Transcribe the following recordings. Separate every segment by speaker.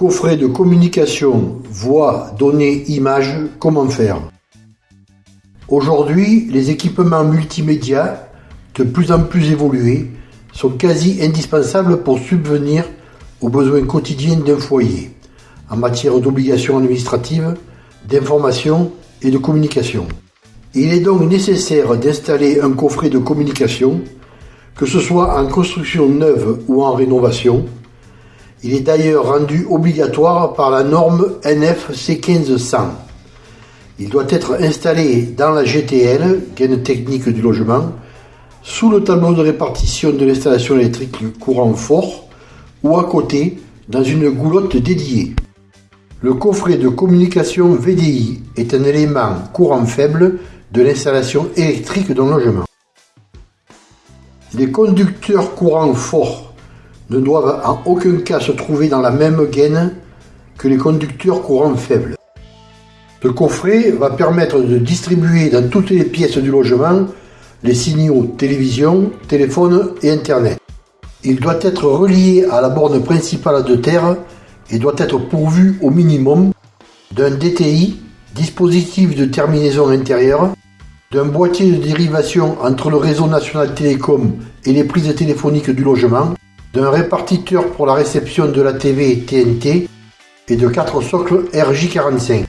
Speaker 1: Coffret de communication voix, données, images, comment faire? Aujourd'hui, les équipements multimédia, de plus en plus évolués, sont quasi indispensables pour subvenir aux besoins quotidiens d'un foyer, en matière d'obligations administratives, d'information et de communication. Il est donc nécessaire d'installer un coffret de communication, que ce soit en construction neuve ou en rénovation, il est d'ailleurs rendu obligatoire par la norme NFC 1500. Il doit être installé dans la GTL, gaine technique du logement, sous le tableau de répartition de l'installation électrique courant fort ou à côté dans une goulotte dédiée. Le coffret de communication VDI est un élément courant faible de l'installation électrique d'un logement. Les conducteurs courant forts ne doivent en aucun cas se trouver dans la même gaine que les conducteurs courant faibles. Ce coffret va permettre de distribuer dans toutes les pièces du logement les signaux télévision, téléphone et Internet. Il doit être relié à la borne principale de terre et doit être pourvu au minimum d'un DTI, dispositif de terminaison intérieure, d'un boîtier de dérivation entre le réseau national télécom et les prises téléphoniques du logement, d'un répartiteur pour la réception de la TV TNT et de quatre socles RJ45.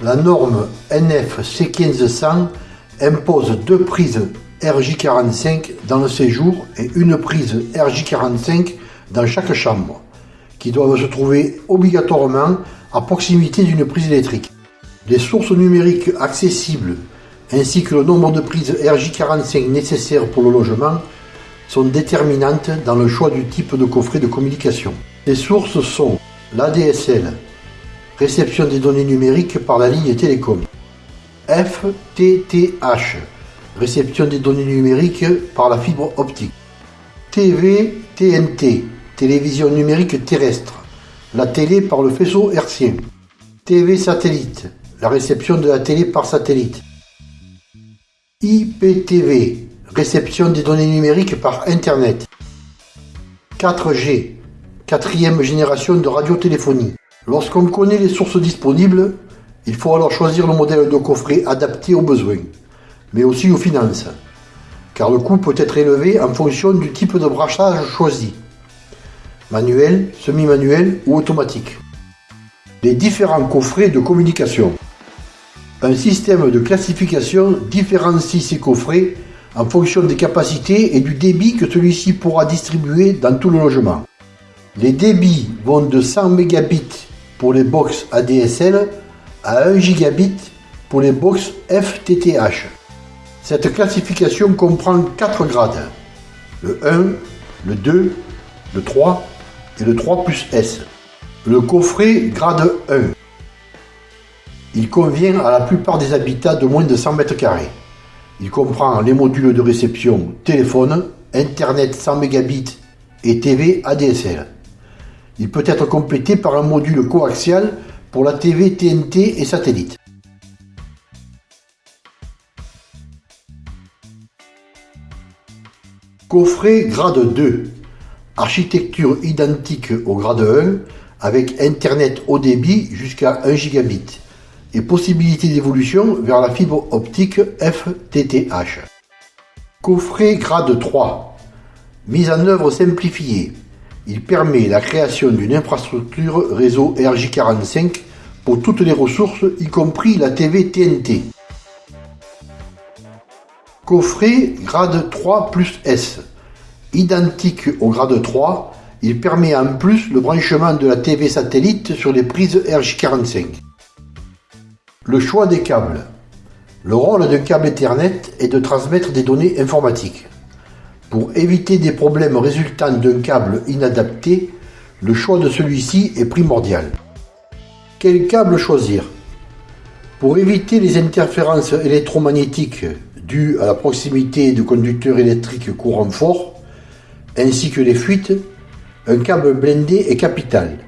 Speaker 1: La norme NF C1500 impose deux prises RJ45 dans le séjour et une prise RJ45 dans chaque chambre, qui doivent se trouver obligatoirement à proximité d'une prise électrique. Les sources numériques accessibles ainsi que le nombre de prises RJ45 nécessaires pour le logement sont déterminantes dans le choix du type de coffret de communication. Les sources sont l'ADSL, réception des données numériques par la ligne télécom, FTTH, réception des données numériques par la fibre optique, TV TNT, télévision numérique terrestre, la télé par le faisceau hertzien, TV satellite, la réception de la télé par satellite, IPTV, Réception des données numériques par Internet. 4G. Quatrième génération de radiotéléphonie. Lorsqu'on connaît les sources disponibles, il faut alors choisir le modèle de coffret adapté aux besoins, mais aussi aux finances, car le coût peut être élevé en fonction du type de brassage choisi, manuel, semi-manuel ou automatique. Les différents coffrets de communication. Un système de classification différencie ces coffrets en fonction des capacités et du débit que celui-ci pourra distribuer dans tout le logement. Les débits vont de 100 mégabits pour les box ADSL à 1 gigabit pour les box FTTH. Cette classification comprend 4 grades, le 1, le 2, le 3 et le 3 plus S. Le coffret grade 1. Il convient à la plupart des habitats de moins de 100 mètres carrés. Il comprend les modules de réception téléphone, Internet 100 Mbps et TV ADSL. Il peut être complété par un module coaxial pour la TV TNT et satellite. Coffret grade 2. Architecture identique au grade 1 avec Internet haut débit jusqu'à 1 gigabit et possibilité d'évolution vers la fibre optique FTTH. Coffret grade 3. Mise en œuvre simplifiée. Il permet la création d'une infrastructure réseau RJ45 pour toutes les ressources, y compris la TV TNT. Coffret grade 3 plus S. Identique au grade 3, il permet en plus le branchement de la TV satellite sur les prises RJ45. Le choix des câbles. Le rôle d'un câble Ethernet est de transmettre des données informatiques. Pour éviter des problèmes résultant d'un câble inadapté, le choix de celui-ci est primordial. Quel câble choisir? Pour éviter les interférences électromagnétiques dues à la proximité de conducteurs électriques courant fort, ainsi que les fuites, un câble blindé est capital.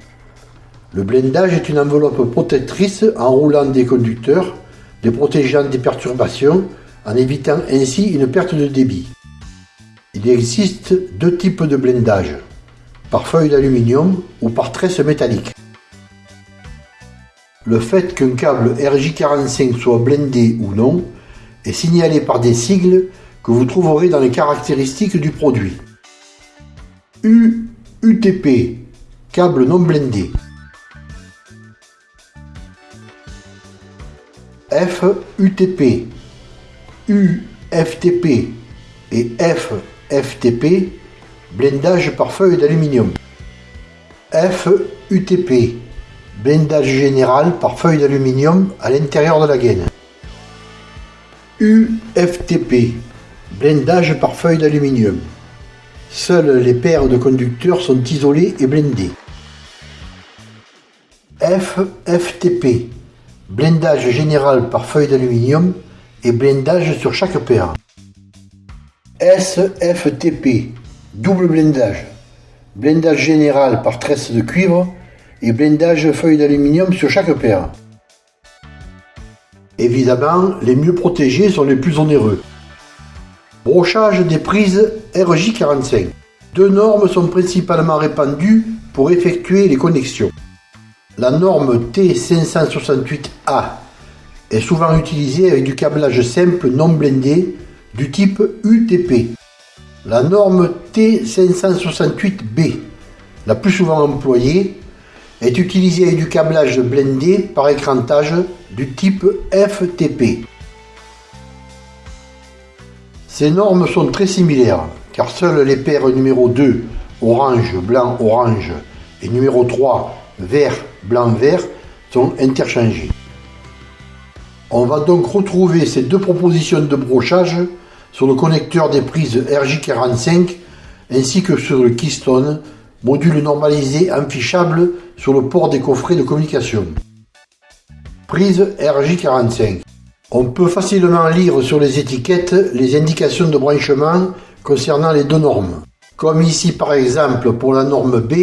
Speaker 1: Le blindage est une enveloppe protectrice enroulant des conducteurs, les protégeant des perturbations, en évitant ainsi une perte de débit. Il existe deux types de blindage, par feuille d'aluminium ou par tresse métallique. Le fait qu'un câble RJ45 soit blindé ou non est signalé par des sigles que vous trouverez dans les caractéristiques du produit. U, UTP, câble non blindé. F, UTP, U, FTP et F, FTP, blindage par feuille d'aluminium. F, UTP, blindage général par feuille d'aluminium à l'intérieur de la gaine. UFTP, blindage par feuille d'aluminium. Seules les paires de conducteurs sont isolées et blindées. FFTP, blindage général par feuille d'aluminium et blindage sur chaque paire. SFTP, double blindage, blindage général par tresse de cuivre et blindage feuille d'aluminium sur chaque paire. Évidemment, les mieux protégés sont les plus onéreux. Brochage des prises RJ45. Deux normes sont principalement répandues pour effectuer les connexions. La norme T568A est souvent utilisée avec du câblage simple non blindé du type UTP. La norme T568B, la plus souvent employée, est utilisée avec du câblage blindé par écrantage du type FTP. Ces normes sont très similaires, car seules les paires numéro 2, orange, blanc, orange, et numéro 3, vert, blanc, vert, sont interchangées. On va donc retrouver ces deux propositions de brochage sur le connecteur des prises RJ45 ainsi que sur le Keystone, module normalisé affichable sur le port des coffrets de communication. Prise RJ45. On peut facilement lire sur les étiquettes les indications de branchement concernant les deux normes. Comme ici par exemple pour la norme B,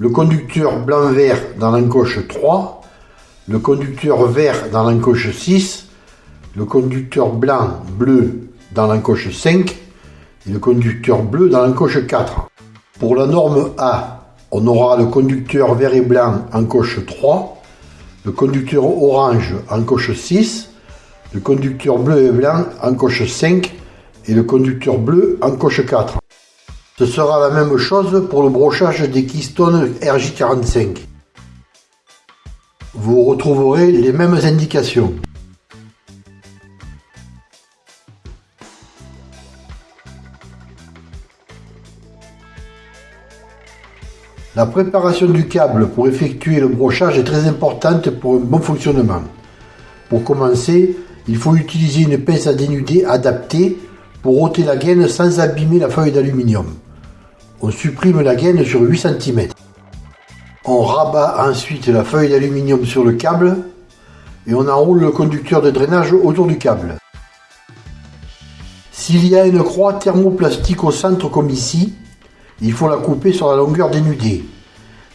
Speaker 1: le conducteur blanc-vert dans l'encoche 3, le conducteur vert dans l'encoche 6, le conducteur blanc-bleu dans l'encoche 5 et le conducteur bleu dans l'encoche 4. Pour la norme A, on aura le conducteur vert et blanc en coche 3, le conducteur orange en coche 6, le conducteur bleu et blanc en coche 5 et le conducteur bleu en coche 4. Ce sera la même chose pour le brochage des Keystone RJ45. Vous retrouverez les mêmes indications. La préparation du câble pour effectuer le brochage est très importante pour un bon fonctionnement. Pour commencer, il faut utiliser une pince à dénuder adaptée pour ôter la gaine sans abîmer la feuille d'aluminium. On supprime la gaine sur 8 cm. On rabat ensuite la feuille d'aluminium sur le câble et on enroule le conducteur de drainage autour du câble. S'il y a une croix thermoplastique au centre comme ici, il faut la couper sur la longueur dénudée.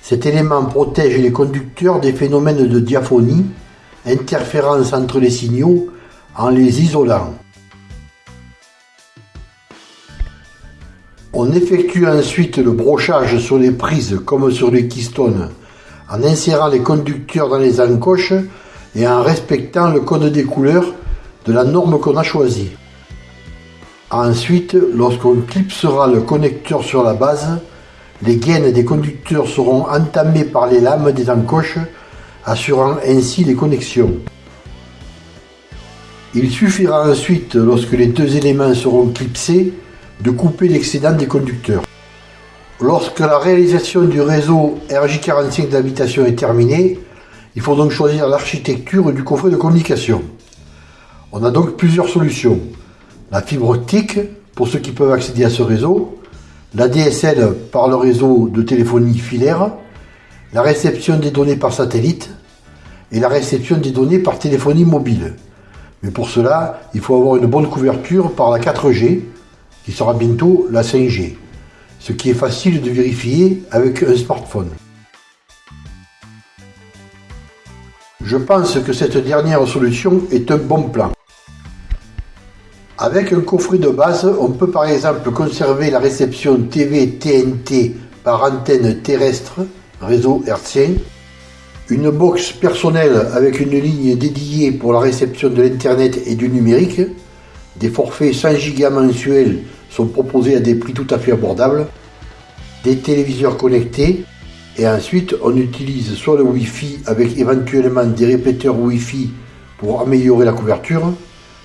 Speaker 1: Cet élément protège les conducteurs des phénomènes de diaphonie, interférence entre les signaux, en les isolant. On effectue ensuite le brochage sur les prises comme sur les Keystone en insérant les conducteurs dans les encoches et en respectant le code des couleurs de la norme qu'on a choisie. Ensuite, lorsqu'on clipsera le connecteur sur la base, les gaines des conducteurs seront entamées par les lames des encoches, assurant ainsi les connexions. Il suffira ensuite, lorsque les deux éléments seront clipsés, de couper l'excédent des conducteurs. Lorsque la réalisation du réseau RJ45 d'habitation est terminée, il faut donc choisir l'architecture du coffret de communication. On a donc plusieurs solutions la fibre optique pour ceux qui peuvent accéder à ce réseau, la DSL par le réseau de téléphonie filaire, la réception des données par satellite et la réception des données par téléphonie mobile. Mais pour cela, il faut avoir une bonne couverture par la 4G, qui sera bientôt la 5G, ce qui est facile de vérifier avec un smartphone. Je pense que cette dernière solution est un bon plan. Avec un coffret de base, on peut par exemple conserver la réception TV TNT par antenne terrestre, réseau hertzien, une box personnelle avec une ligne dédiée pour la réception de l'Internet et du numérique, des forfaits 100 Go mensuels sont proposés à des prix tout à fait abordables, des téléviseurs connectés, et ensuite on utilise soit le Wi-Fi avec éventuellement des répéteurs Wi-Fi pour améliorer la couverture,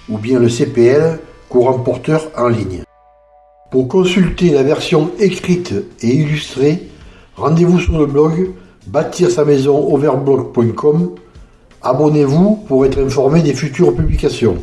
Speaker 1: ou bien le CPL, courant porteur en ligne. Pour consulter la version écrite et illustrée, rendez-vous sur le blog bâtir sa maison overblog.com. Abonnez-vous pour être informé des futures publications.